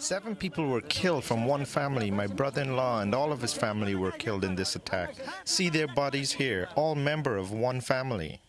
Seven people were killed from one family. My brother-in-law and all of his family were killed in this attack. See their bodies here, all member of one family.